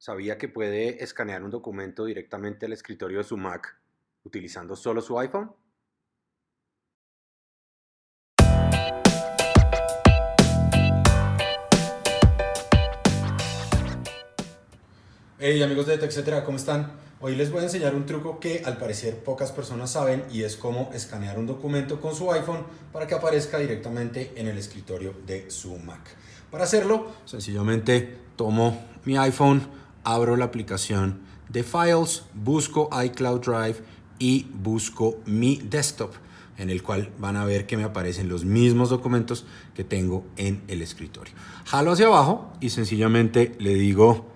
¿Sabía que puede escanear un documento directamente al escritorio de su Mac utilizando solo su iPhone? Hey amigos de TechCetera, ¿cómo están? Hoy les voy a enseñar un truco que al parecer pocas personas saben y es cómo escanear un documento con su iPhone para que aparezca directamente en el escritorio de su Mac. Para hacerlo, sencillamente tomo mi iPhone, abro la aplicación de Files, busco iCloud Drive y busco mi desktop en el cual van a ver que me aparecen los mismos documentos que tengo en el escritorio. Jalo hacia abajo y sencillamente le digo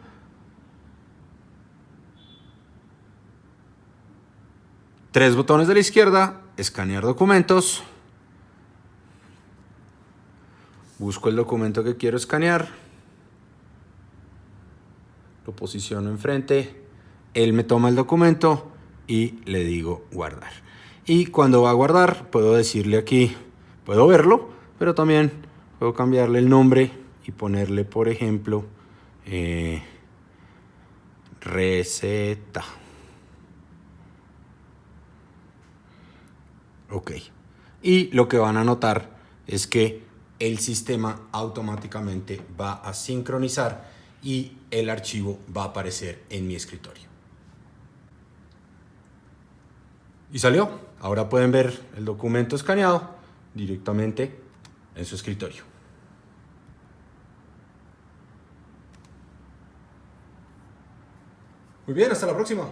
tres botones de la izquierda, escanear documentos, busco el documento que quiero escanear, lo posiciono enfrente, él me toma el documento y le digo guardar. Y cuando va a guardar, puedo decirle aquí, puedo verlo, pero también puedo cambiarle el nombre y ponerle, por ejemplo, eh, receta. Ok. Y lo que van a notar es que el sistema automáticamente va a sincronizar y el archivo va a aparecer en mi escritorio. Y salió. Ahora pueden ver el documento escaneado directamente en su escritorio. Muy bien, hasta la próxima.